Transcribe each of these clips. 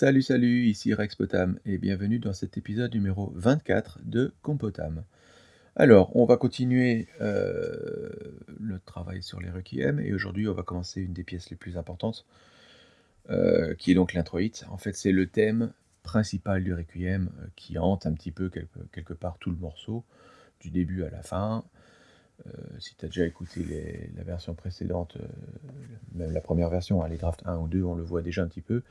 Salut, salut, ici Rex Potam et bienvenue dans cet épisode numéro 24 de Compotam. Alors, on va continuer euh, le travail sur les requiem et aujourd'hui on va commencer une des pièces les plus importantes euh, qui est donc l'introïte. En fait, c'est le thème principal du requiem euh, qui hante un petit peu quelque, quelque part tout le morceau, du début à la fin. Euh, si tu as déjà écouté la version précédente, euh, même la première version, hein, les drafts 1 ou 2, on le voit déjà un petit peu.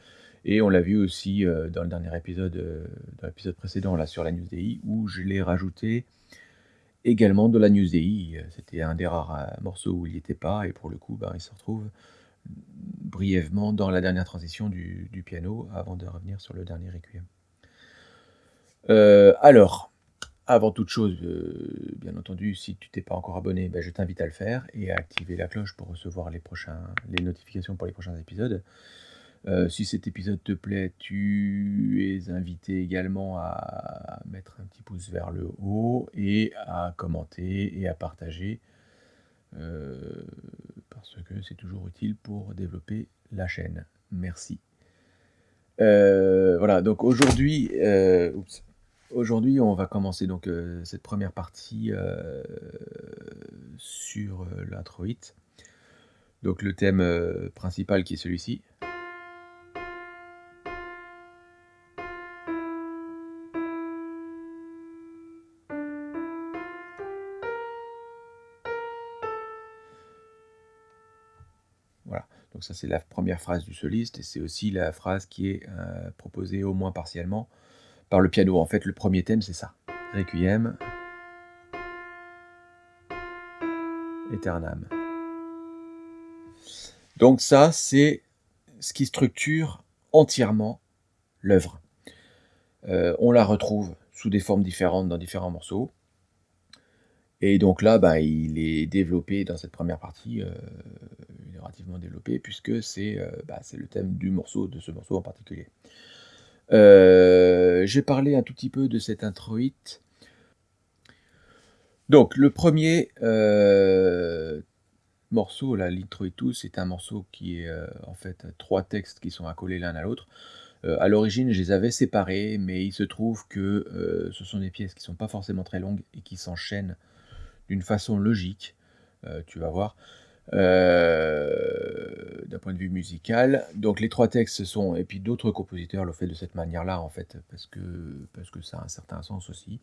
Et on l'a vu aussi euh, dans le dernier épisode, dans l'épisode précédent, là, sur la News DI, où je l'ai rajouté également de la News DI. C'était un des rares morceaux où il n'y était pas, et pour le coup, ben, il se retrouve brièvement dans la dernière transition du, piano, avant de revenir sur le dernier requiem. Alors, avant toute chose, euh, bien entendu, si tu t'es pas encore abonné, ben, je t'invite à le faire et à activer la cloche pour recevoir les, prochains, les notifications pour les prochains épisodes. Euh, si cet épisode te plaît, tu es invité également à mettre un petit pouce vers le haut et à commenter et à partager euh, parce que c'est toujours utile pour développer la chaîne. Merci. Voilà, donc aujourd'hui, oups. Aujourd'hui, on va commencer donc euh, cette première partie euh, sur euh, l'introïte. Donc le thème euh, principal qui est celui-ci. Voilà, donc ça c'est la première phrase du soliste et c'est aussi la phrase qui est proposée au moins partiellement par le piano. En fait, le premier thème c'est ça. Requiem. Eternam. Donc ça c'est ce qui structure entièrement l'œuvre. Euh, on la retrouve sous des formes différentes dans différents morceaux. Et donc là, bah, il est développé dans cette première partie, euh, relativement développé, puisque c'est euh, bah, c'est le thème du morceau, de ce morceau en particulier. Euh, J'ai parlé un tout petit peu de cet introïte. Donc, le premier euh, morceau, là, l'introitus, c'est un morceau qui est euh, en fait trois textes qui sont accolés l'un à l'autre. À l'origine, je les avais séparés, mais il se trouve que ce sont des pièces qui sont pas forcément très longues et qui s'enchaînent d'une façon logique, tu vas voir, euh, d'un point de vue musical. Donc les trois textes sont, et puis d'autres compositeurs l'ont fait de cette manière-là en fait, parce que, parce que ça a un certain sens aussi.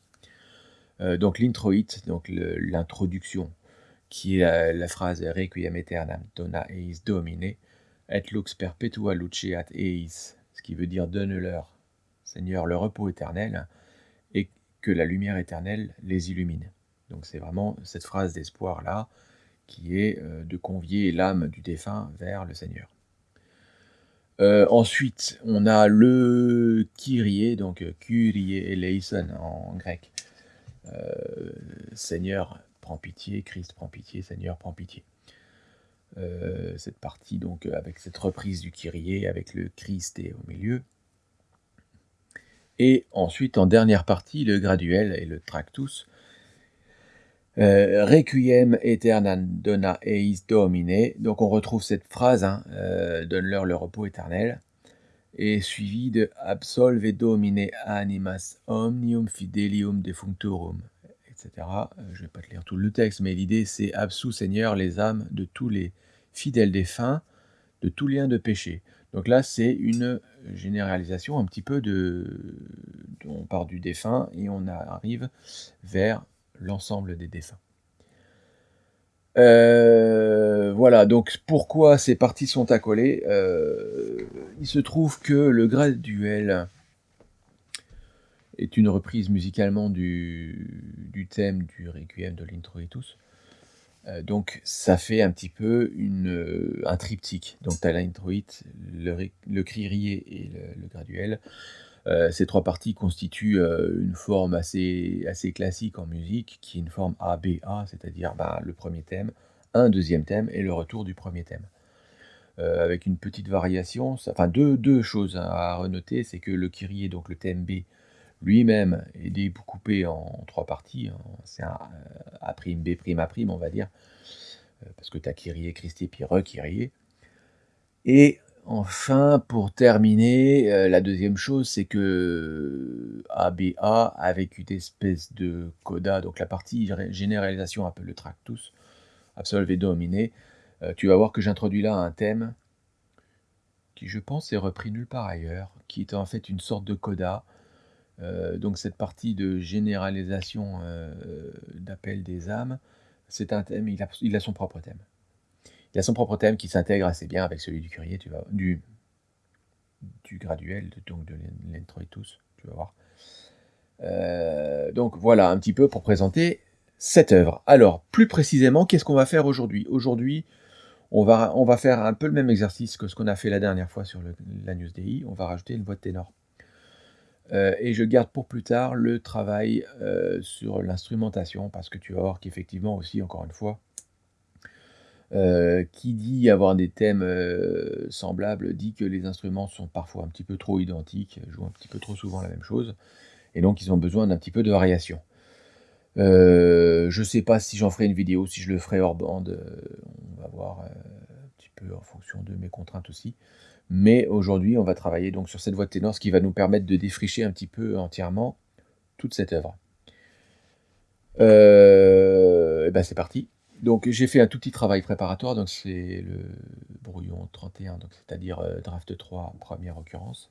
Euh, donc l'introïte, donc l'introduction, qui est la, phrase Requiem aeternam dona eis domine, et lux perpetua luceat eis, ce qui veut dire donne-leur, Seigneur, le repos éternel, et que la lumière éternelle les illumine. Donc c'est vraiment cette phrase d'espoir-là qui est euh, de convier l'âme du défunt vers le Seigneur. Euh, ensuite, on a le Kyrie, donc euh, Kyrie eleison en grec. Seigneur, prends pitié, Christ, prends pitié, Seigneur, prends pitié. Cette partie, donc, avec cette reprise du Kyrie, avec le Christ et au milieu. Et ensuite, en dernière partie, le graduel et le tractus. Euh, Requiem aeternam dona eis domine. Donc on retrouve cette phrase, hein, euh, donne-leur le repos éternel, et suivi de absolve domine animas omnium fidelium defunctorum, etc. Euh, je ne vais pas te lire tout le texte, mais l'idée c'est absous Seigneur les âmes de tous les fidèles défunts, de tout lien de péché. Donc là c'est une généralisation un petit peu de... On part du défunt et on arrive vers l'ensemble des défunts. Euh, voilà, donc pourquoi ces parties sont accolées Euh, Il se trouve que le graduel est une reprise musicalement du, thème du Requiem de l'introitus. Euh, donc ça fait un petit peu un triptyque. Donc tu as l'introïte, le, le crierier et le graduel. Euh, ces trois parties constituent euh, une forme assez, assez classique en musique, qui est une forme ABA, c'est-à-dire ben, le premier thème, un deuxième thème et le retour du premier thème. Euh, avec une petite variation, ça- enfin deux, deux choses à renoter, c'est que le Kyrie, donc le thème B, lui-même est découpé en trois parties, hein. c'est un A', B', A', on va dire, parce que tu as Kyrie, Christi, puis Re-Kyrie. Et enfin, pour terminer, euh, la deuxième chose, c'est que ABA, avec une espèce de coda, donc la partie généralisation, un peu le tractus, absolve et dominé, euh, tu vas voir que j'introduis là un thème qui, je pense, est repris nulle part ailleurs, qui est en fait une sorte de coda. Euh, donc cette partie de généralisation d'appel des âmes, c'est un thème, il a son propre thème. Il a son propre thème qui s'intègre assez bien avec celui du Curie, tu vas, du, du graduel, donc de l'introitus, tu vas voir. Euh, donc voilà un petit peu pour présenter cette œuvre. Alors, plus précisément, qu'est-ce qu'on va faire aujourd'hui? Aujourd'hui, on va, faire un peu le même exercice que ce qu'on a fait la dernière fois sur le, la. On va rajouter une voix de ténor. Euh, et je garde pour plus tard le travail euh, sur l'instrumentation, parce que tu vas voir qu'effectivement aussi, encore une fois, euh, qui dit avoir des thèmes euh, semblables dit que les instruments sont parfois un petit peu trop identiques, jouent un petit peu trop souvent la même chose, et donc ils ont besoin d'un petit peu de variation. Euh, je ne sais pas si j'en ferai une vidéo, si je le ferai hors bande, on va voir un petit peu en fonction de mes contraintes aussi. Mais aujourd'hui, on va travailler donc sur cette voix de ténor, ce qui va nous permettre de défricher un petit peu entièrement toute cette œuvre. et ben c'est parti. Donc j'ai fait un tout petit travail préparatoire, donc c'est le brouillon 31, donc c'est-à-dire euh, draft 3, première occurrence,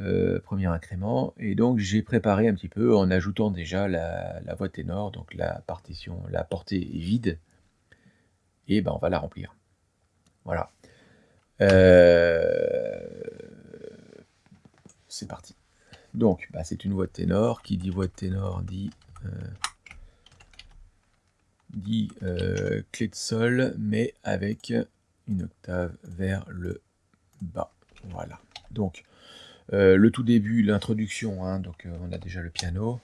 euh, premier incrément, et donc j'ai préparé un petit peu en ajoutant déjà la, voix ténor, donc la partition, la portée est vide, et ben on va la remplir. Voilà. Euh, c'est parti. Donc, bah, c'est une voix de ténor. Qui dit voix de ténor dit dit euh, clé de sol, mais avec une octave vers le bas. Voilà. Donc, euh, le tout début, l'introduction, hein, donc euh, on a déjà le piano.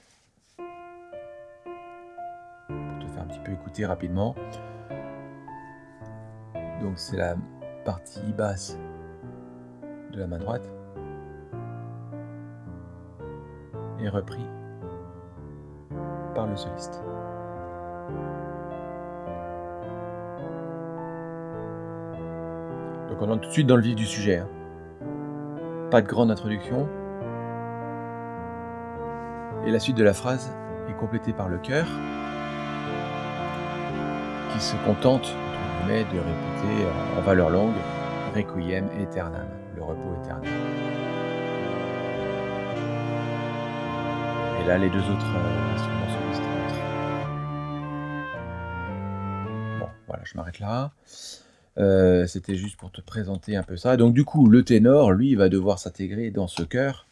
Pour te faire un petit peu écouter rapidement. Donc c'est la partie basse de la main droite. Et repris par le soliste. On entre tout de suite dans le vif du sujet. Hein. Pas de grande introduction. Et la suite de la phrase est complétée par le cœur, qui se contente, de répéter en valeur longue Requiem aeternam, le repos éternel. Et là, les deux autres euh, instruments solistes Bon, voilà, je m'arrête là. Euh, c'était juste pour te présenter un peu ça. Donc du coup, le ténor, lui, va devoir s'intégrer dans ce chœur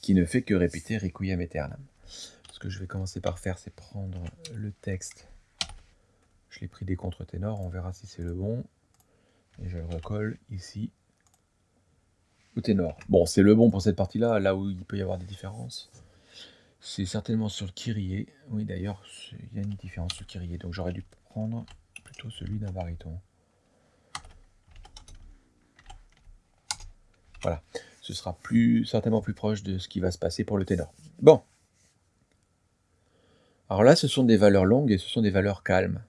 qui ne fait que répéter Requiem aeternam. Ce que je vais commencer par faire, c'est prendre le texte. Je l'ai pris des contre-ténors, on verra si c'est le bon. Et je le recolle ici au ténor. Bon, c'est le bon pour cette partie-là, là où il peut y avoir des différences. C'est certainement sur le Kyrie. Oui, d'ailleurs, il y a une différence sur le Kyrie. Donc j'aurais dû prendre plutôt celui d'un baryton. Voilà, ce sera certainement plus proche de ce qui va se passer pour le ténor. Bon. Alors là, ce sont des valeurs longues et ce sont des valeurs calmes.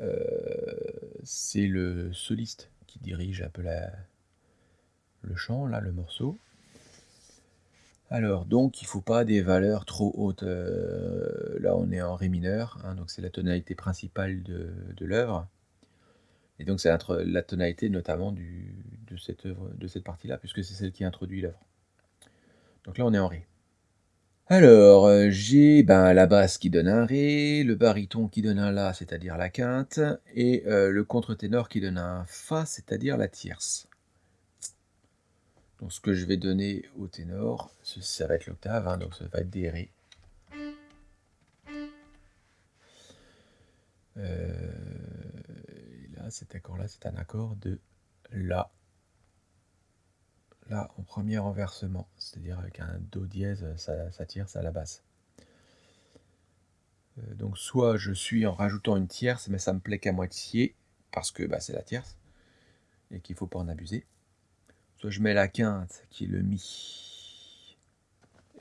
Euh, c'est le soliste qui dirige un peu le chant, là, le morceau. Alors, donc, il ne faut pas des valeurs trop hautes. Euh, là, on est en Ré mineur, hein, donc c'est la tonalité principale de l'œuvre. Et donc, c'est la tonalité notamment de cette, de cette partie-là, puisque c'est celle qui introduit l'œuvre. Donc là, on est en Ré. Alors, euh, j'ai ben, la basse qui donne un Ré, le baryton qui donne un La, c'est-à-dire la quinte, et euh, le contre-ténor qui donne un Fa, c'est-à-dire la tierce. Donc ce que je vais donner au ténor, ça va être l'octave, hein, donc ça va être des Ré. Euh, cet accord-là, c'est un accord de La là en premier renversement, c'est-à-dire avec un Do dièse, ça, tire, ça à la basse. Euh, donc soit je suis en rajoutant une tierce, mais ça me plaît qu'à moitié, parce que bah, c'est la tierce, et qu'il ne faut pas en abuser. Soit je mets la quinte, qui est le Mi,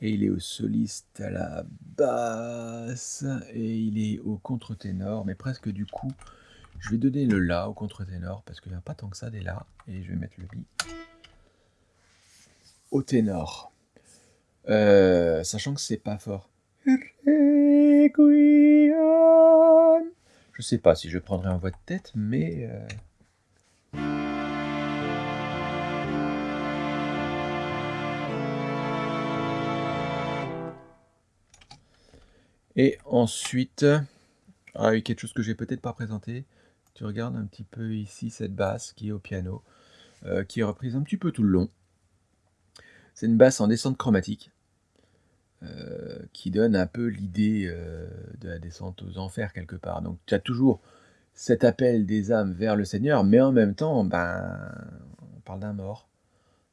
et il est au soliste à la basse, et il est au contre-ténor, mais presque du coup, Je vais donner le La au contre-ténor parce qu'il n'y a pas tant que ça des La. Et je vais mettre le Mi au ténor. Euh, sachant que c'est pas fort. Je sais pas si je prendrai en voix de tête, mais... Euh, Et ensuite, ah oui, quelque chose que j'ai peut-être pas présenté. Tu regardes un petit peu ici cette basse qui est au piano, euh, qui est reprise un petit peu tout le long. C'est une basse en descente chromatique, euh, qui donne un peu l'idée euh, de la descente aux enfers quelque part. Donc tu as toujours cet appel des âmes vers le Seigneur, mais en même temps, ben, on parle d'un mort.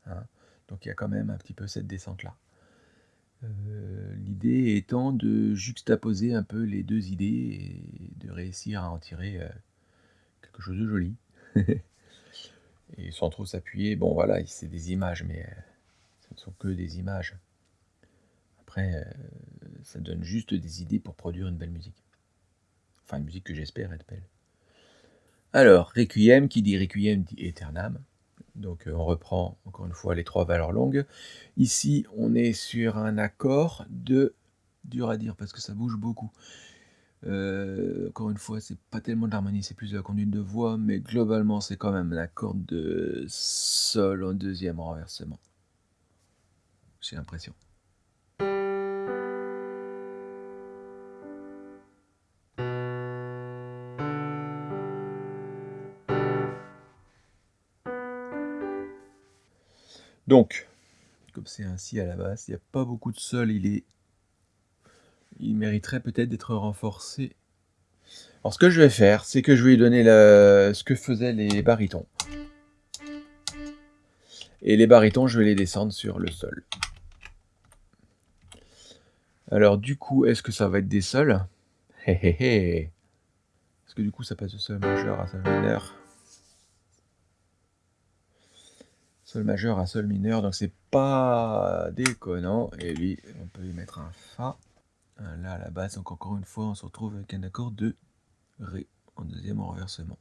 Hein. Donc il y a quand même un petit peu cette descente-là. L'idée étant de juxtaposer un peu les deux idées et de réussir à en tirer quelque chose de joli. et sans trop s'appuyer, bon voilà, c'est des images, mais euh, ce ne sont que des images. Après, ça donne juste des idées pour produire une belle musique. Enfin, une musique que j'espère être belle. Alors, Requiem, qui dit Requiem dit Eternam. Donc euh, on reprend encore une fois les trois valeurs longues. Ici, on est sur un accord de... dur à dire parce que ça bouge beaucoup. Euh, encore une fois, c'est pas tellement de l'harmonie, c'est plus de la conduite de voix, mais globalement, c'est quand même un accord de sol en deuxième renversement. J'ai l'impression. Donc, comme c'est ainsi à la base, il n'y a pas beaucoup de sol, il est... Il mériterait peut-être d'être renforcé. Alors ce que je vais faire, c'est que je vais lui donner ce que faisaient les barytons. Et les barytons, je vais les descendre sur le sol. Alors du coup, est-ce que ça va être des sols? Est-ce que du coup ça passe de sol majeur à sol mineur? Sol majeur à Sol mineur, donc c'est pas déconnant. Et lui, on peut lui mettre un Fa. Là, à la base, donc encore une fois, on se retrouve avec un accord de Ré en deuxième renversement.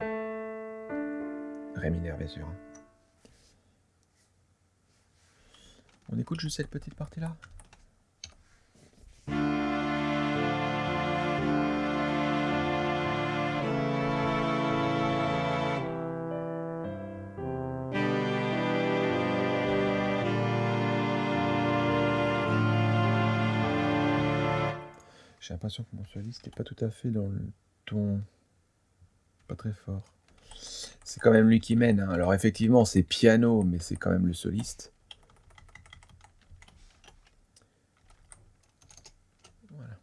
Ré mineur, bien sûr. On écoute juste cette petite partie-là? Que mon soliste n'est pas tout à fait dans le ton. Pas très fort. C'est quand même lui qui mène. Hein. Alors effectivement, c'est piano, mais c'est quand même le soliste. Voilà.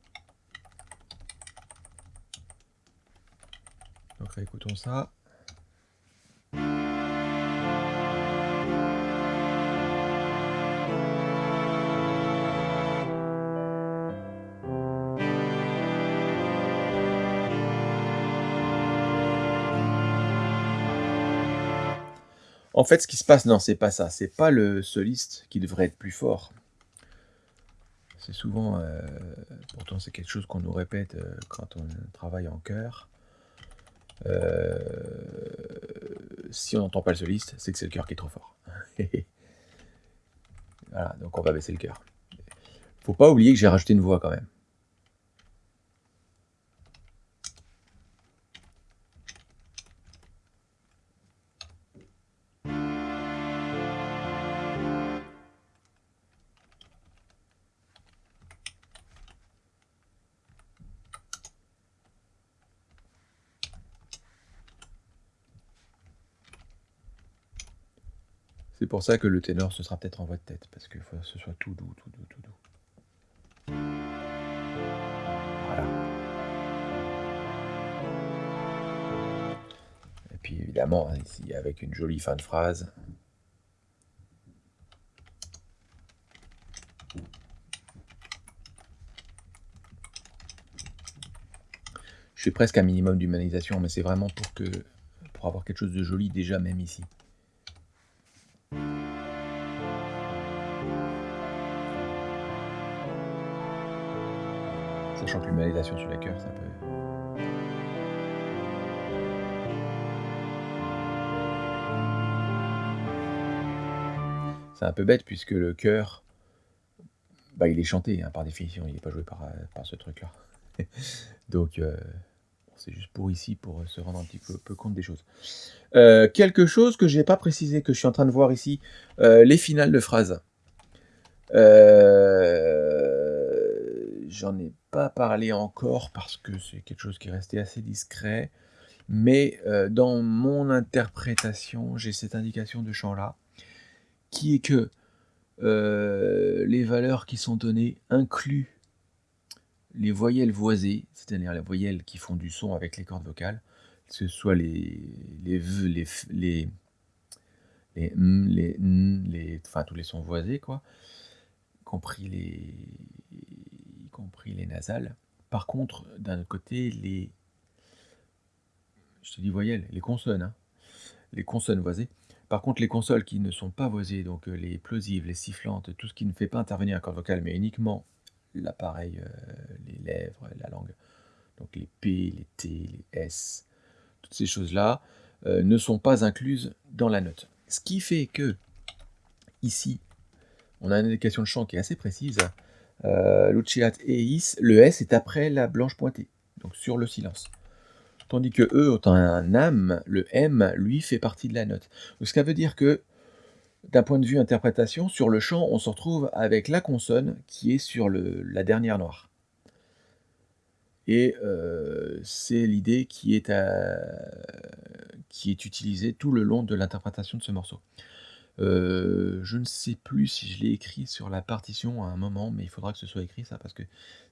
Donc réécoutons ça. En fait, ce qui se passe, non, c'est pas ça. C'est pas le soliste qui devrait être plus fort. C'est souvent, euh, pourtant c'est quelque chose qu'on nous répète euh, quand on travaille en chœur. Euh, si on n'entend pas le soliste, c'est que c'est le cœur qui est trop fort. voilà, donc on va baisser le cœur. Faut pas oublier que j'ai rajouté une voix quand même. Pour ça que le ténor, ce sera peut-être en voix de tête, parce qu'il faut que ce soit tout doux, tout doux, tout doux. Voilà. Et puis évidemment, ici, avec une jolie fin de phrase. Je fais presque un minimum d'humanisation, mais c'est vraiment pour que pour avoir quelque chose de joli déjà même ici. sachant l'humanisation sur les cœurs, ça peut... C'est un peu bête puisque le cœur, bah, il est chanté hein, par définition, il n'est pas joué par, euh, par ce truc-là. Donc, euh, c'est juste pour ici, pour euh, se rendre un petit peu, compte des choses. Quelque chose que je n'ai pas précisé, que je suis en train de voir ici, les finales de phrases. J'en ai pas encore parce que c'est quelque chose qui est resté assez discret. Mais dans mon interprétation, j'ai cette indication de champ-là, qui est que les valeurs qui sont données incluent les voyelles voisées, c'est-à-dire les voyelles qui font du son avec les cordes vocales, que ce soit les les les les les les, les enfin tous les sons voisés quoi, compris les compris les nasales. Par contre, d'un autre côté, les je te dis voyelles, les consonnes, hein, les consonnes voisées. Par contre, les consoles qui ne sont pas voisées, donc euh, les plosives, les sifflantes, tout ce qui ne fait pas intervenir un corps vocal, mais uniquement l'appareil, euh, les lèvres, la langue, donc les P, les T, les S, toutes ces choses-là, euh, ne sont pas incluses dans la note. Ce qui fait que, ici, on a une indication de chant qui est assez précise. Euh, et le S est après la blanche pointée, donc sur le silence. Tandis que E, autant un âme, le M, lui, fait partie de la note. Ce qui veut dire que d'un point de vue interprétation, sur le chant, on se retrouve avec la consonne qui est sur la dernière noire. Et euh, c'est l'idée qui est utilisée tout le long de l'interprétation de ce morceau. Euh, je ne sais plus si je l'ai écrit sur la partition à un moment, mais il faudra que ce soit écrit ça, parce que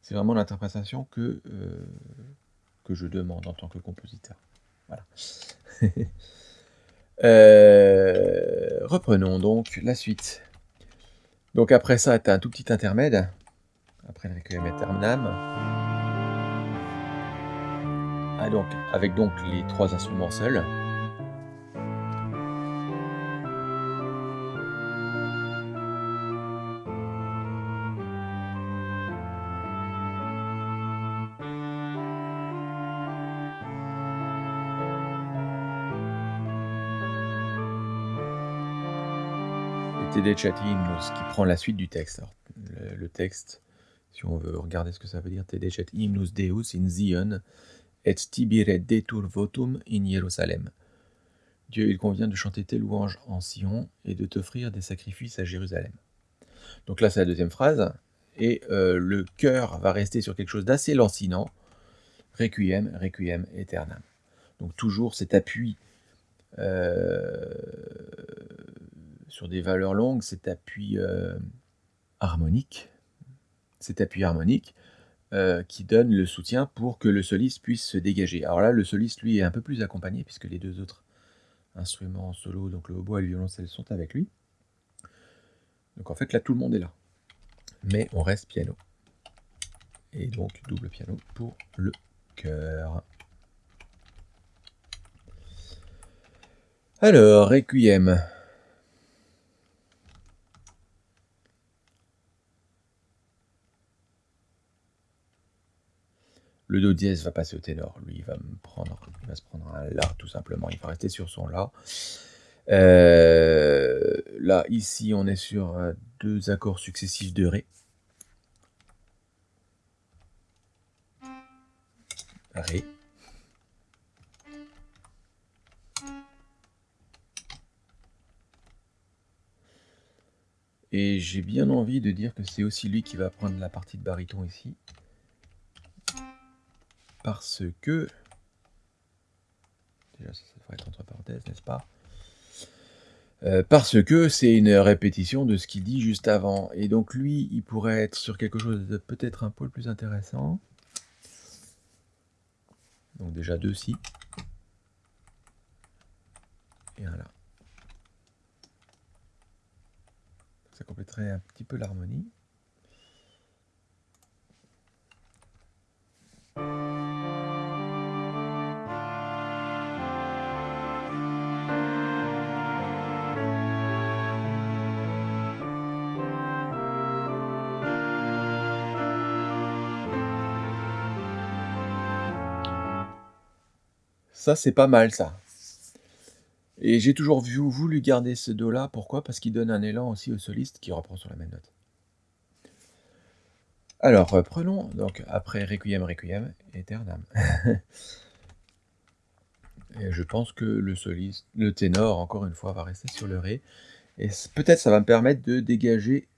c'est vraiment l'interprétation que, euh, que je demande en tant que compositeur. Euh, reprenons donc la suite. Donc après ça, tu as un tout petit intermède. Après le Requiem Aeternam. Ah donc, avec donc les trois instruments seuls. Qui prend la suite du texte. le, texte, si on veut regarder ce que ça veut dire, TD Deus in Zion et tibire detur votum in Jérusalem. Dieu, il convient de chanter tes louanges en Sion et de t'offrir des sacrifices à Jérusalem. Donc là, c'est la deuxième phrase. Et euh, le cœur va rester sur quelque chose d'assez lancinant. Requiem, requiem aeternam. Donc toujours cet appui euh, sur des valeurs longues, cet appui euh, harmonique, cet appui harmonique euh, qui donne le soutien pour que le soliste puisse se dégager. Alors là, le soliste, lui, est un peu plus accompagné puisque les deux autres instruments solo, donc le hautbois et le violoncelle, sont avec lui. Donc en fait, là, tout le monde est là. Mais on reste piano. Et donc, double piano pour le chœur. Alors, Requiem. Le do dièse va passer au ténor. Lui, il va, se prendre un la, tout simplement. Il va rester sur son la. Euh, là, ici, on est sur euh, deux accords successifs de ré. Ré. Et j'ai bien envie de dire que c'est aussi lui qui va prendre la partie de baryton ici parce que... Déjà, ça, devrait être entre parenthèses, n'est-ce pas? Euh, parce que c'est une répétition de ce qu'il dit juste avant. Et donc lui, il pourrait être sur quelque chose de peut-être un peu plus intéressant. Donc déjà deux si. Et un là. Ça compléterait un petit peu l'harmonie. Ça, c'est pas mal, ça. Et j'ai toujours voulu garder ce do là, pourquoi? Parce qu'il donne un élan aussi au soliste qui reprend sur la même note. Alors, heu, prenons donc après Requiem, Requiem, Aeternam. Et je pense que le soliste le ténor encore une fois va rester sur le ré et peut-être ça va me permettre de dégager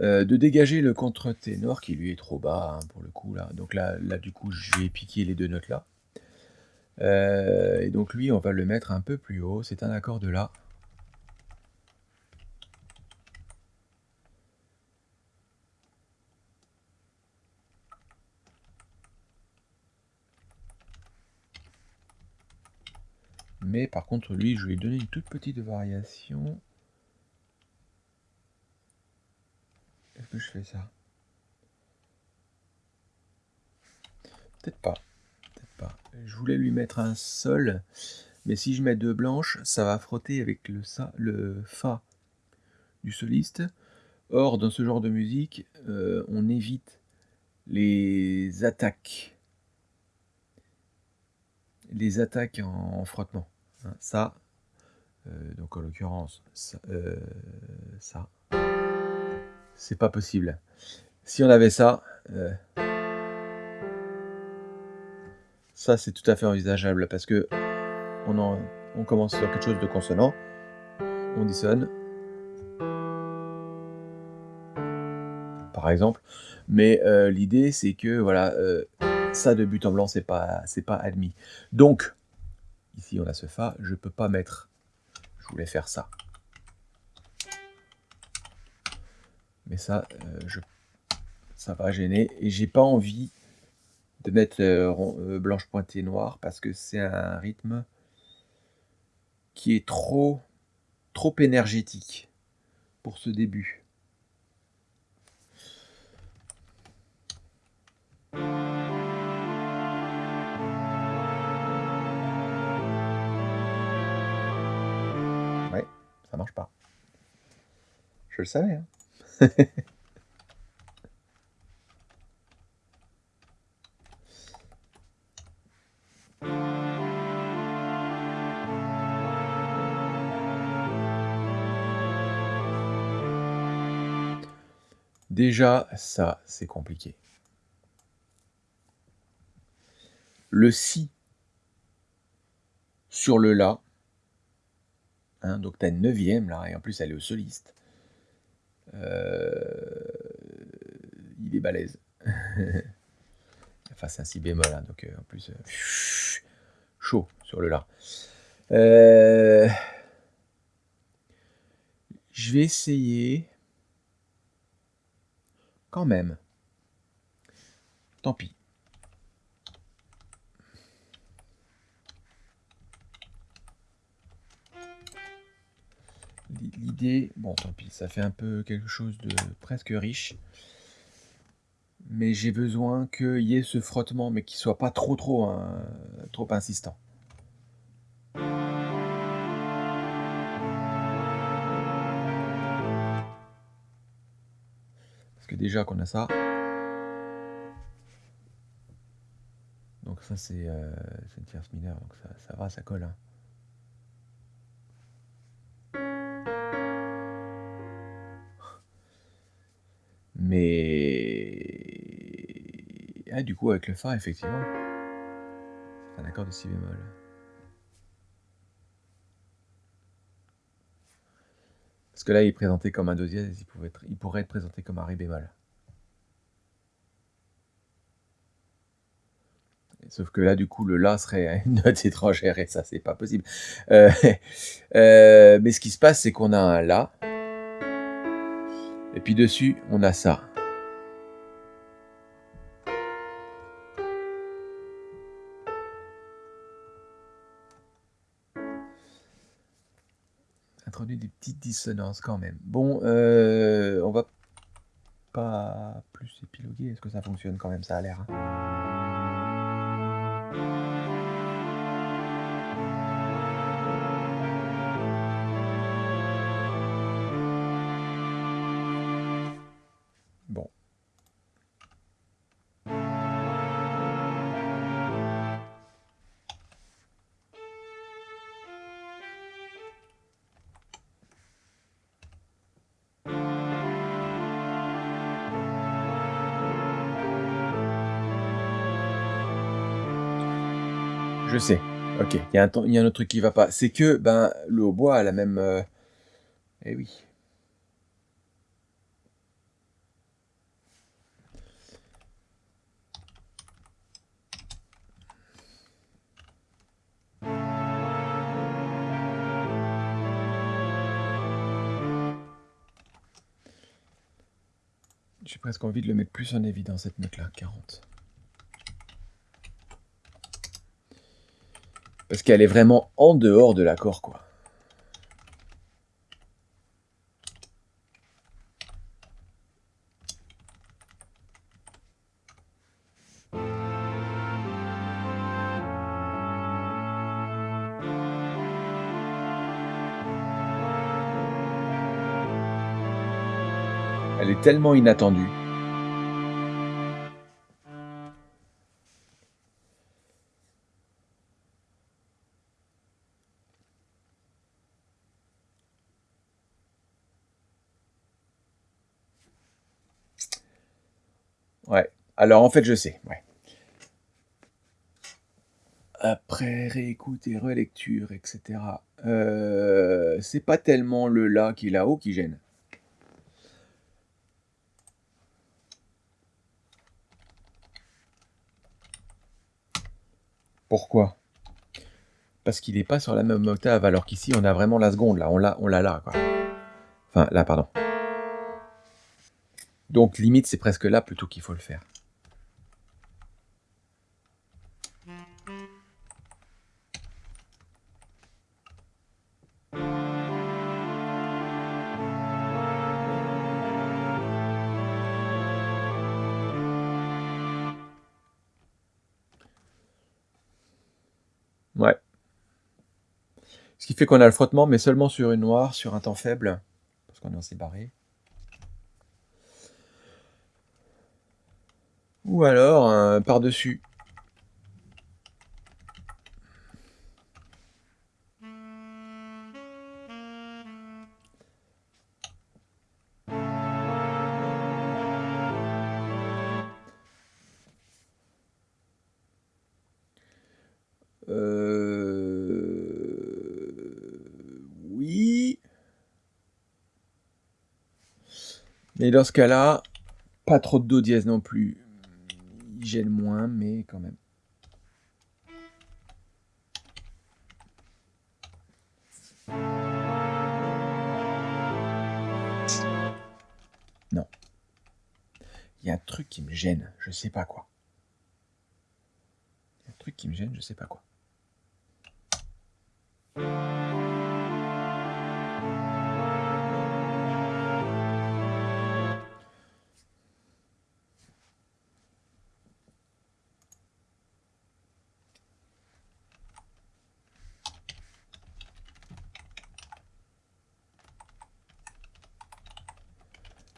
heu, de dégager le contre-ténor qui lui est trop bas, hein, pour le coup là. Donc là là du coup je vais piquer les 2 notes là. Heu et donc lui on va le mettre un peu plus haut, c'est un accord de la. Mais par contre lui, je vais lui donner une toute petite variation. Est-ce que je fais ça? Peut-être pas. Je voulais lui mettre un sol, mais si je mets 2 blanches, ça va frotter avec le fa du soliste. Or dans ce genre de musique, heu, on évite les attaques les attaques en frottement, hein. Ça, heu, donc en l'occurrence ça, ça c'est pas possible. Si on avait ça, heu ça c'est tout à fait envisageable parce qu'on en on commence sur quelque chose de consonant, on dissonne par exemple, mais heu, l'idée c'est que voilà, heu, ça de but en blanc c'est pas c'est pas admis. Donc, ici on a ce fa, je peux pas mettre je voulais faire ça. Mais ça, je ça va gêner et j'ai pas envie de mettre, heu, blanche pointée noire parce que c'est un rythme qui est trop trop énergétique pour ce début. Ouais, ça marche pas. Je le savais, hein. Déjà ça, c'est compliqué. Le si sur le la hein, donc tu as une 9e là et en plus elle est au soliste. Heu, il est balèze. Enfin c'est un si bémol, hein, donc heu, en plus, heu, chaud sur le la. Heu je vais essayer quand même. Tant pis. L'idée bon tant pis, ça fait un peu quelque chose de presque riche. Mais j'ai besoin qu'il y ait ce frottement, mais qui soit pas trop trop, hein, trop insistant. Parce que déjà qu'on a ça donc ça c'est, une tierce mineure, donc ça ça va, ça colle, hein. Mais ah du coup avec le fa effectivement c'est un accord de si bémol. Parce que là il est présenté comme un do il pourrait être présenté comme un ré bémol. Sauf que là du coup le la serait une note étrangère et ça c'est pas possible. Heu, heu, mais ce qui se passe c'est qu'on a un la et puis dessus on a ça. Introduit des petites dissonances quand même. Bon, heu, on va pas plus épiloguer, est-ce que ça fonctionne quand même? Ça a l'air, hein. Je sais. Ok, il y, y a un autre truc qui va pas. C'est que ben, le hautbois a la même... euh, Eh oui. J'ai presque envie de le mettre plus en évidence, cette note-là, 40. Parce qu'elle est vraiment en dehors de l'accord, quoi. Elle est tellement inattendue. Alors en fait, je sais. Ouais. Après réécoute et relecture, etc. Euh, c'est pas tellement le là qui est là-haut qui gêne. Pourquoi? Parce qu'il n'est pas sur la même octave, alors qu'ici on a vraiment la seconde, là, on l'a on l'a là, quoi. Enfin, là, pardon. Donc limite, c'est presque là plutôt qu'il faut le faire. Fait qu'on a le frottement, mais seulement sur une noire, sur un temps faible, parce qu'on est en séparé. Ou alors euh, par-dessus. Mais dans ce cas-là, pas trop de do dièse non plus. Il gêne moins, mais quand même. Non. Il y a un truc qui me gêne, je sais pas quoi. Il y a un truc qui me gêne, je sais pas quoi.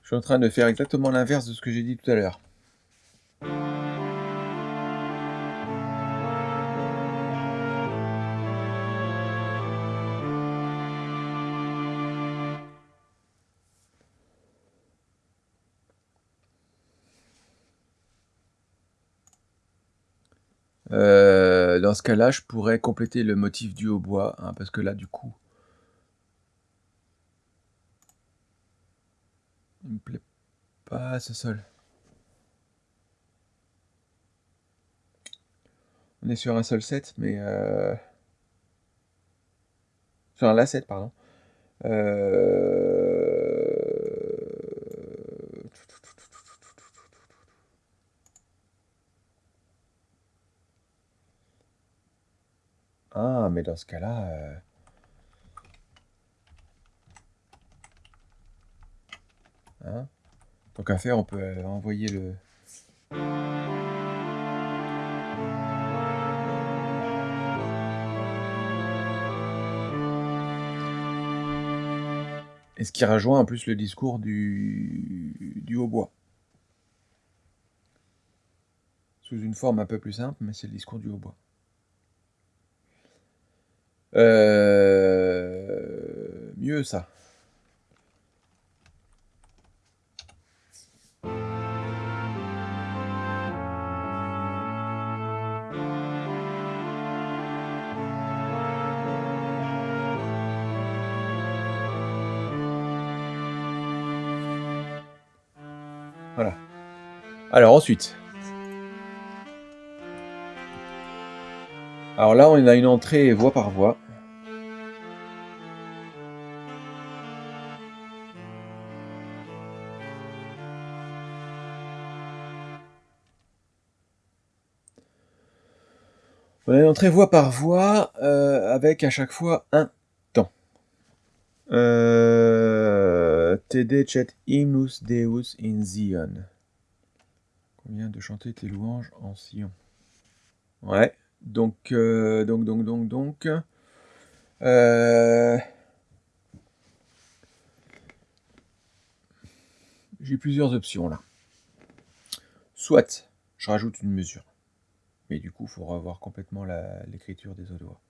Je suis en train de faire exactement l'inverse de ce que j'ai dit tout à l'heure. Euh, dans ce cas-là, je pourrais compléter le motif du hautbois, hein, parce que là, du coup, il me plaît pas ce sol. On est sur un sol 7, mais... Euh... Sur un La 7, pardon. Euh... Ah, mais dans ce cas-là... euh, Hein Tant qu'à faire, on peut euh, envoyer le... Et ce qui rejoint en plus le discours du, du hautbois. Sous une forme un peu plus simple, mais c'est le discours du hautbois. Euh... Mieux ça. Alors ensuite. Alors là, on a une entrée voie par voie. On a une entrée voie par voie euh, avec à chaque fois un temps. Euh, Tede Deus in Zion. De chanter tes louanges en Sion Ouais, donc, euh, donc, donc, donc, donc. Euh, J'ai plusieurs options là. Soit je rajoute une mesure. Mais du coup, il faut revoir complètement l'écriture des autres doigts.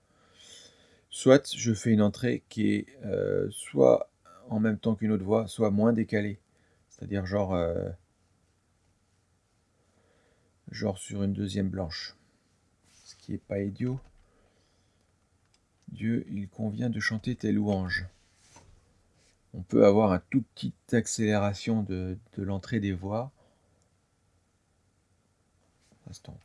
Soit je fais une entrée qui est euh, soit en même temps qu'une autre voix, soit moins décalée. C'est-à-dire genre, genre sur une deuxième blanche. Ce qui n'est pas idiot. Dieu, il convient de chanter tes louanges. On peut avoir un tout petite accélération de, de l'entrée des voix. Instant.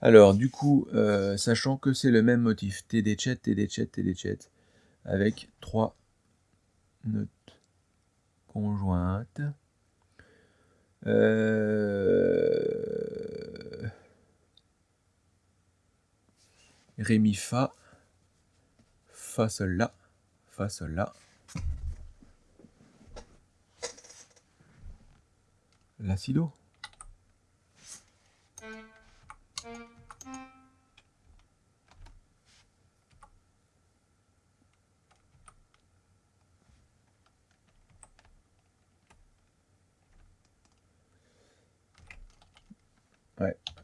Alors, du coup, euh, sachant que c'est le même motif, TD chat, TD chat, TD chat, avec trois notes conjointes. Euh... Fa, fa, sol, la, fa, sol, la. La,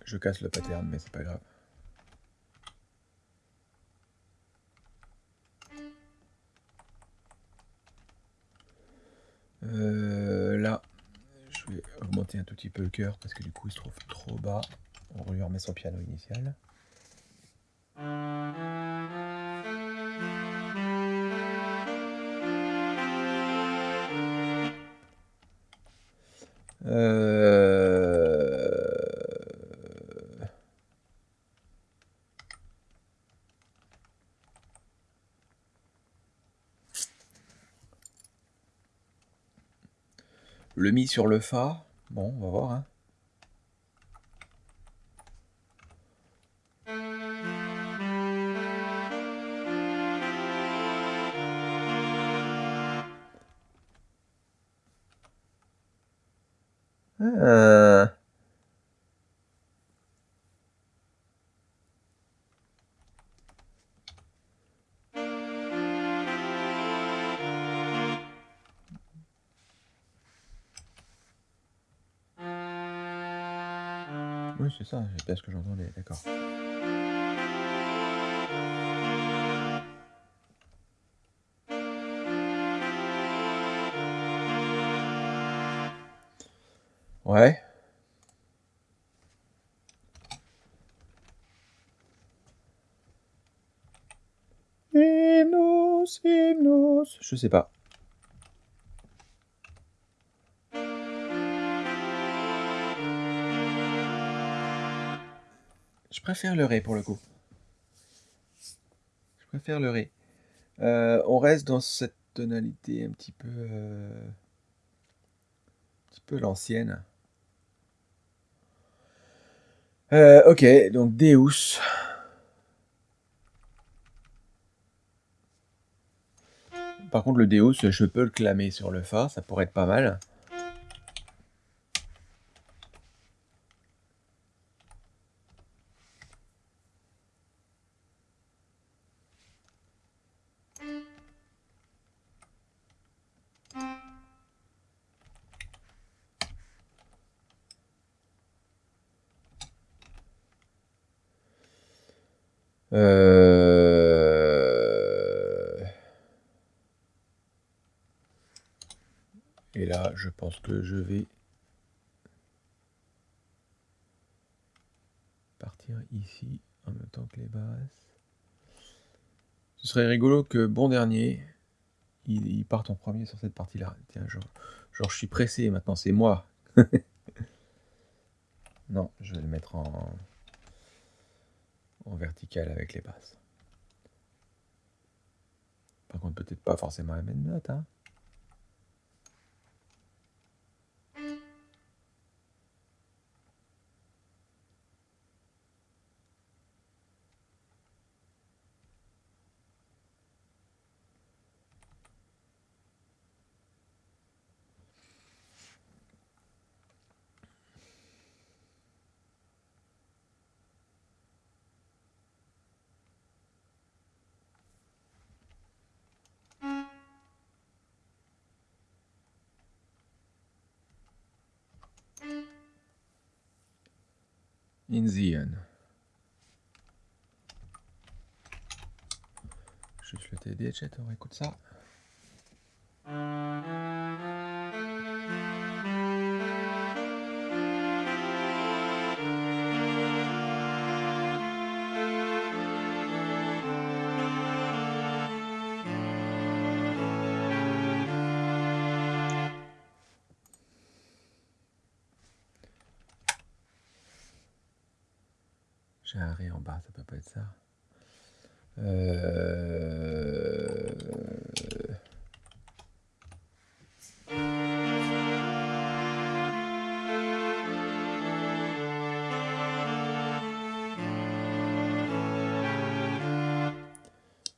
je casse le pattern, mais c'est pas grave. Euh, là, je vais augmenter un tout petit peu le cœur parce que du coup il se trouve trop bas. On lui remet son piano initial. Sur le fa. Bon, on va voir. Hein. Ah. Ça, c'est pas ce que j'entendais, d'accord. Ouais. Hymnos, hymnos, je sais pas. Préfère le Ré pour le coup. Je préfère le Ré. Euh, on reste dans cette tonalité un petit peu... Euh, un petit peu l'ancienne. Euh, ok, donc Deus. Par contre, le Deus, je peux le clamer sur le Fa, ça pourrait être pas mal. Euh, et là, je pense que je vais partir ici en même temps que les basses. Ce serait rigolo que bon dernier, ils, partent en premier sur cette partie-là. Tiens, genre, genre, je suis pressé maintenant, c'est moi. non, je vais le mettre en, en vertical avec les basses. Par contre, peut-être pas forcément la même note. Hein. Juste le TD, chat, on écoute ça. Ça peut pas être ça. Euh...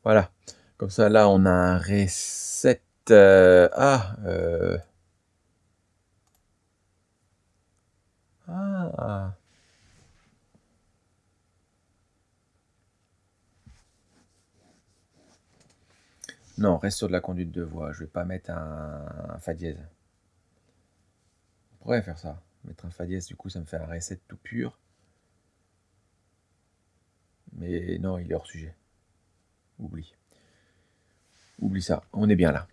Voilà. Comme ça, là, on a un 7. Euh... Ah, euh... Non, reste sur de la conduite de voix. Je vais pas mettre un, Fa dièse. On pourrait faire ça. Mettre un Fa dièse, du coup, ça me fait un Ré7 tout pur. Mais non, il est hors sujet. Oublie. Oublie ça. On est bien là.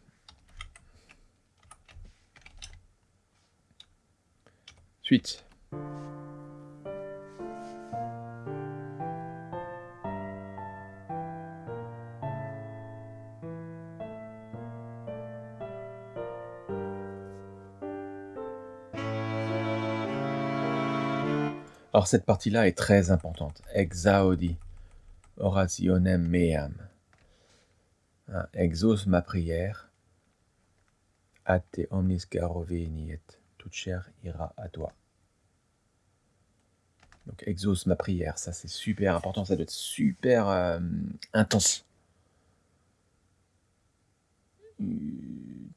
Suite. Alors cette partie-là est très importante. Exaudi, orationem meam. Hein, ma prière. A te omnis caro. Toute chair ira à toi. Donc exauce ma prière, ça c'est super important, ça doit être super euh, intense.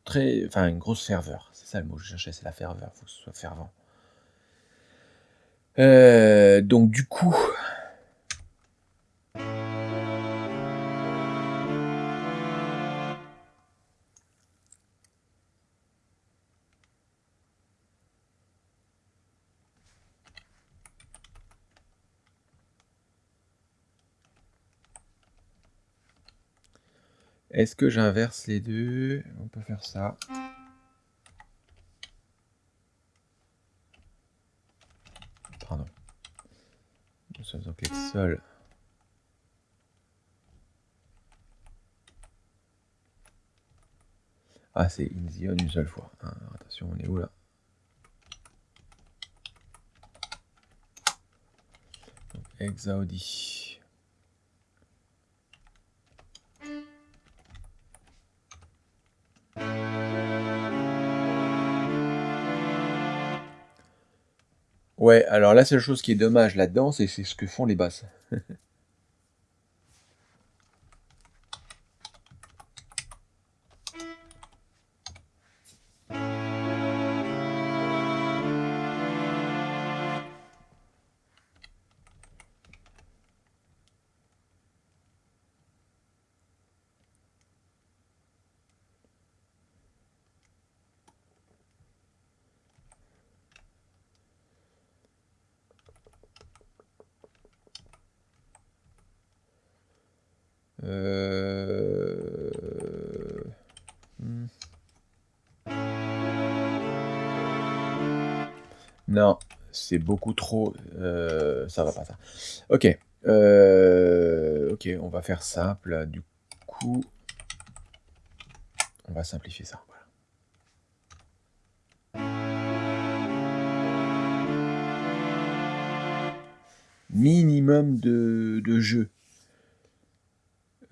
Très, enfin une grosse ferveur, c'est ça le mot que je cherchais, c'est la ferveur, il faut que ce soit fervent. Euh, donc du coup... Est-ce que j'inverse les deux? On peut faire ça. Ah, c'est in the une seule fois. Hein. attention, on est où là? Donc, Exaudi. Ouais, alors la seule chose qui est dommage là-dedans, c'est ce que font les basses. Non, c'est beaucoup trop... Euh, ça va pas ça. Ok. Euh, ok, on va faire simple. Du coup, On va simplifier ça. Minimum de, jeu.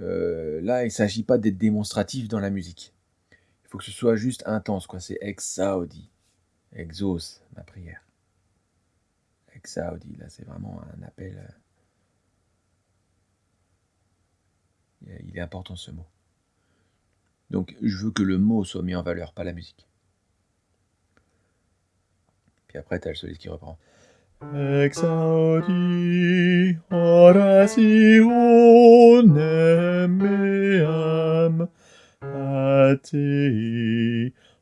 Euh, là, il ne s'agit pas d'être démonstratif dans la musique. Il faut que ce soit juste intense, quoi. C'est exaudi. Exauce ma prière. Exaudi, là, c'est vraiment un appel. Euh, il est important ce mot. Donc, je veux que le mot soit mis en valeur, pas la musique. Puis après, tu as le soliste qui reprend. Exaudi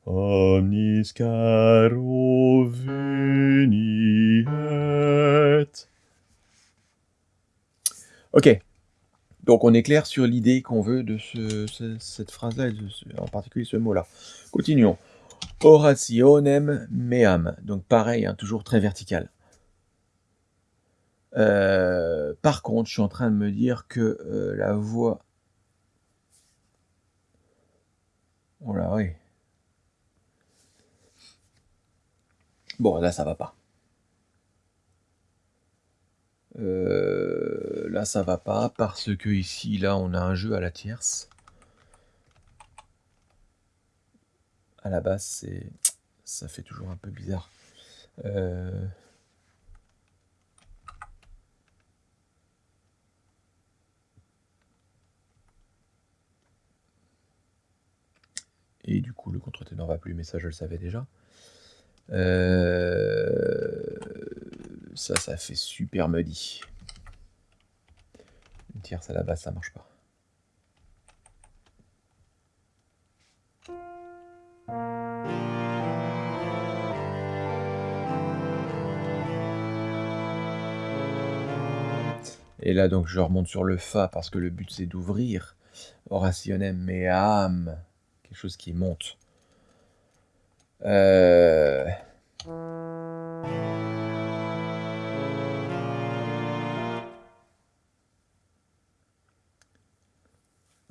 omnis caro veniet. Ok, donc on est clair sur l'idée qu'on veut de ce, cette phrase-là, en particulier ce mot-là. Continuons. Orationem meam. Donc pareil, hein, toujours très vertical. Euh, par contre, je suis en train de me dire que euh, la voix... Oh là, oui. Bon, là, ça va pas. Euh, là, ça va pas parce que ici, là, on a un jeu à la tierce. À la base, c'est ça fait toujours un peu bizarre. Euh, et du coup, le contre-ténor va plus, mais ça, je le savais déjà. Euh, ça, ça fait super muddy. Une tierce à la base, ça marche pas. Et là, donc, je remonte sur le Fa parce que le but, c'est d'ouvrir. Orationem meam. Quelque chose qui monte. Euh...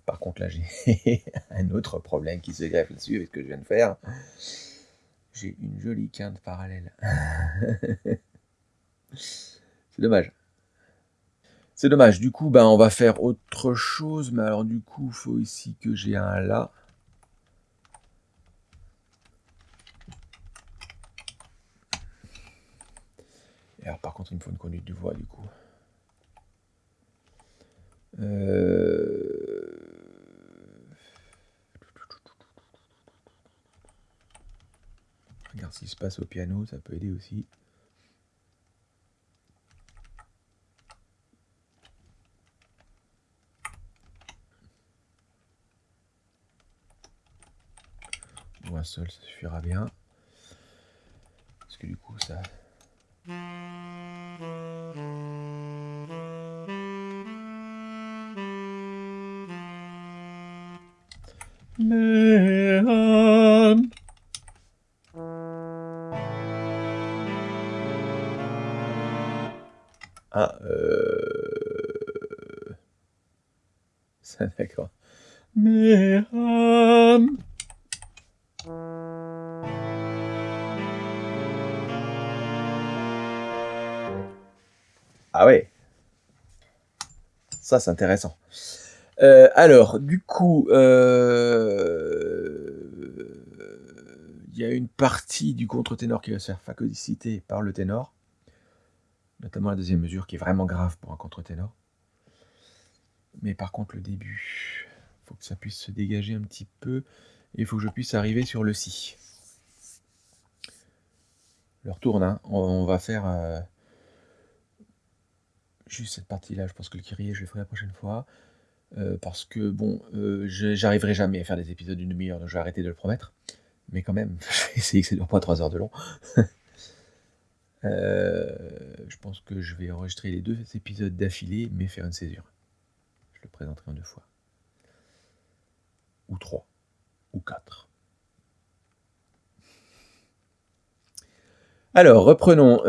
Par contre, là, j'ai un autre problème qui se greffe là-dessus avec ce que je viens de faire. J'ai une jolie quinte parallèle. C'est dommage. C'est dommage. Du coup, ben, on va faire autre chose. Mais alors, du coup, il faut ici que j'ai un là. Alors, par contre, il me faut une conduite de voix, du coup. Euh... Regarde ce qui se passe au piano, ça peut aider aussi. Ou un seul, ça suffira bien. Parce que du coup, ça... Ça, c'est intéressant. Euh, alors, du coup, euh, il y a une partie du contre-ténor qui va se faire phagocyter par le ténor notamment la deuxième mesure qui est vraiment grave pour un contre-ténor. Mais par contre le début, il faut que ça puisse se dégager un petit peu et il faut que je puisse arriver sur le si. Je retourne, hein. on, va faire euh, cette partie-là, je pense que le Kyrie, je le ferai la prochaine fois. Euh, parce que bon, euh, j'arriverai jamais à faire des épisodes d'une demi-heure, donc je vais arrêter de le promettre. Mais quand même, je vais essayer que ça dure pas 3 heures de long. Euh, je pense que je vais enregistrer les deux épisodes d'affilée, mais faire une césure. Je le présenterai en deux fois. Ou trois. Ou quatre. Alors, reprenons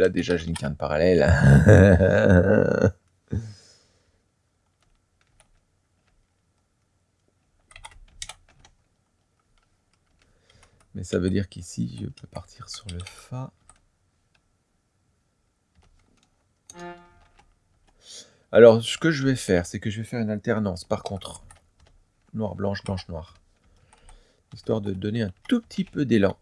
là déjà j'ai une carte parallèle. Mais ça veut dire qu'ici, je peux partir sur le Fa. Alors, ce que je vais faire, c'est que je vais faire une alternance, par contre. Noir, blanche, blanche, noir. Histoire de donner un tout petit peu d'élan.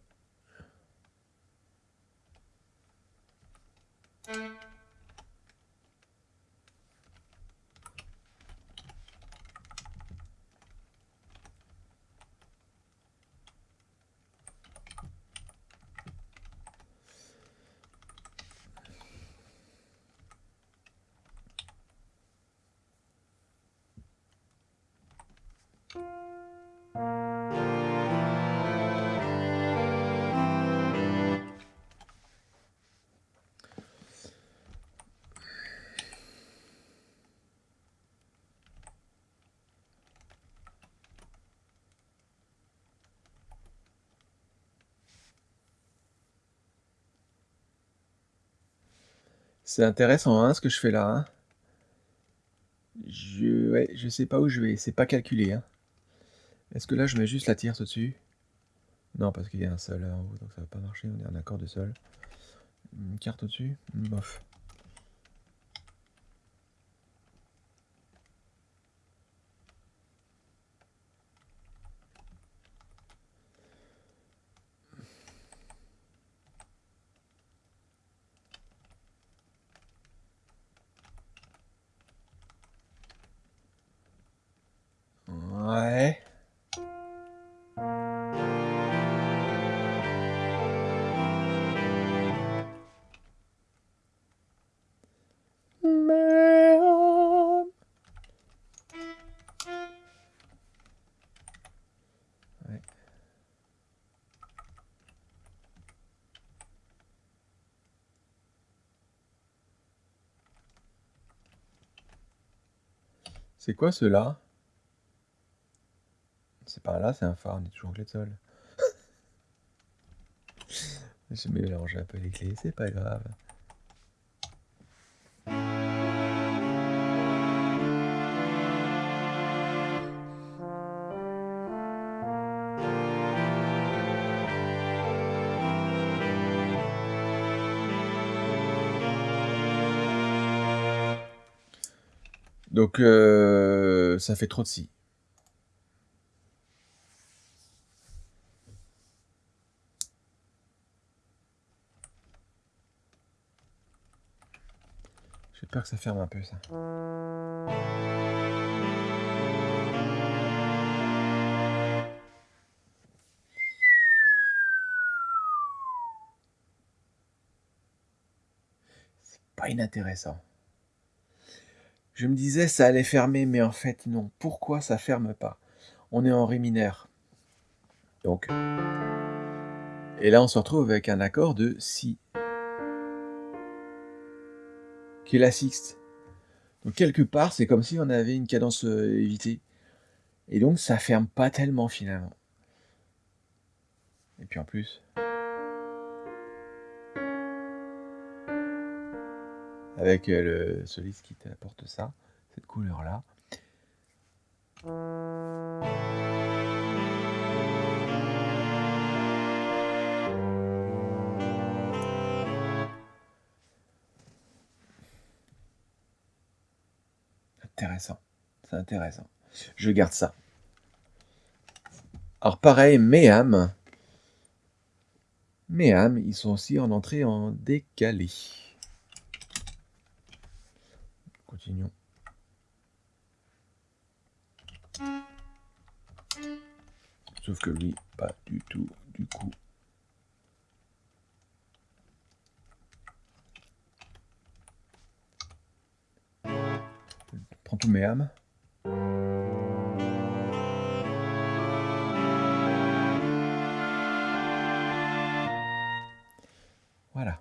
C'est intéressant hein, ce que je fais là. Hein. Je sais pas où je vais, c'est pas calculé. Hein. Est-ce que là je mets juste la tierce au-dessus? Non, parce qu'il y a un sol en haut, donc ça va pas marcher, on est en accord de sol. Une carte au-dessus? Bof. C'est quoi ceux-là? C'est pas là, c'est un phare, on est toujours clé de sol. J'ai mélangé un peu les clés, c'est pas grave. Donc, euh, ça fait trop de si. J'ai peur que ça ferme un peu, ça. C'est pas inintéressant. Je me disais ça allait fermer, mais en fait non. Pourquoi ça ferme pas? On est en ré mineur. Donc. Et là on se retrouve avec un accord de si. Qui est la sixte. Donc quelque part c'est comme si on avait une cadence euh, évitée. Et donc ça ferme pas tellement finalement. Et puis en plus. Avec le soliste qui t'apporte ça, cette couleur-là. Intéressant, c'est intéressant. Je garde ça. Alors pareil, Méam. Méam, ils sont aussi en entrée en décalé. Continuons. Sauf que lui, pas du tout, du coup. Prends tous mes âmes. Voilà.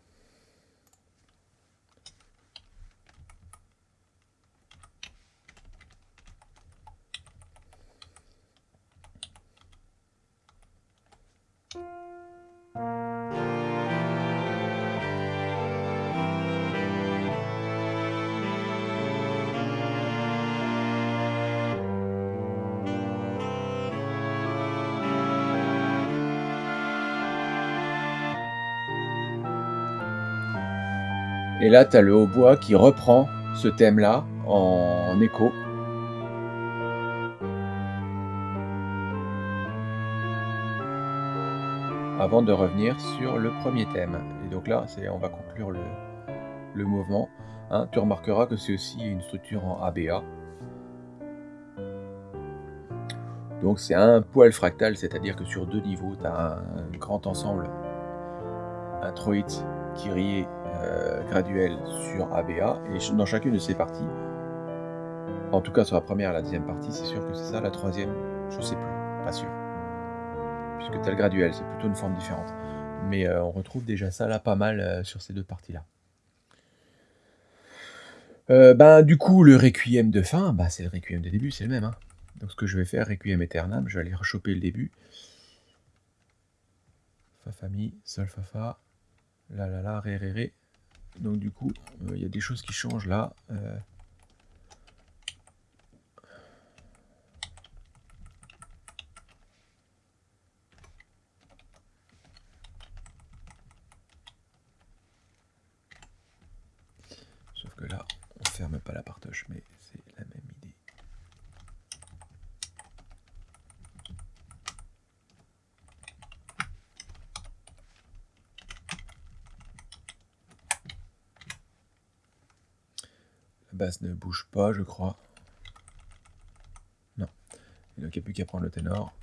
Et là, tu as le hautbois qui reprend ce thème-là en écho. Avant de revenir sur le premier thème. Et donc là, on va conclure le, mouvement. Hein. tu remarqueras que c'est aussi une structure en ABA. Donc c'est un poil fractal, c'est-à-dire que sur deux niveaux, tu as un, grand ensemble introïte, Kyrie euh, graduel sur ABA, et dans chacune de ces parties, en tout cas sur la première et la deuxième partie, c'est sûr que c'est ça, la troisième, je sais plus, pas sûr. Puisque le graduel, c'est plutôt une forme différente. Mais euh, on retrouve déjà ça là pas mal euh, sur ces deux parties-là. ben, du coup, le requiem de fin, bah, c'est le requiem de début, c'est le même. Hein. Donc ce que je vais faire, Requiem Aeternam, je vais aller rechoper le début. Fa, fa, mi, sol, fa, fa, la, la, la, ré, ré, ré. Donc du coup, euh, il y a des choses qui changent là. Euh. Sauf que là, on ferme pas la partoche, mais c'est la même idée. Basse ne bouge pas, je crois. Non. Et donc il n'y a plus qu'à prendre le ténor.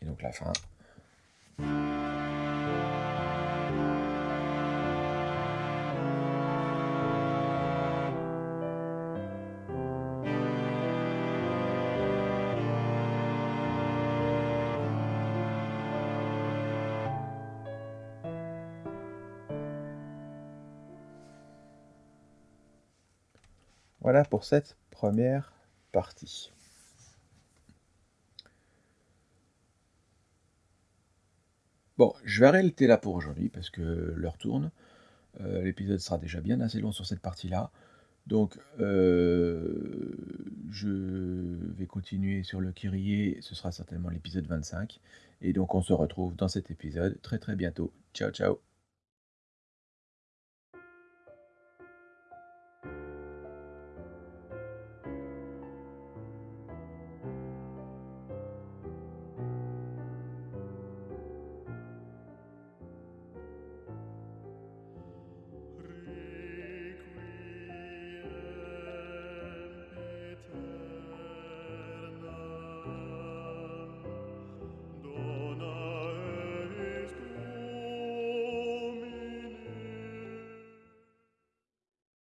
Et donc la fin. Pour cette première partie. Bon, je vais arrêter là pour aujourd'hui parce que l'heure tourne. Euh, l'épisode sera déjà bien assez long sur cette partie-là. Donc, euh, je vais continuer sur le Kyrie. Ce sera certainement l'épisode 25. Et donc, on se retrouve dans cet épisode très très bientôt. Ciao, ciao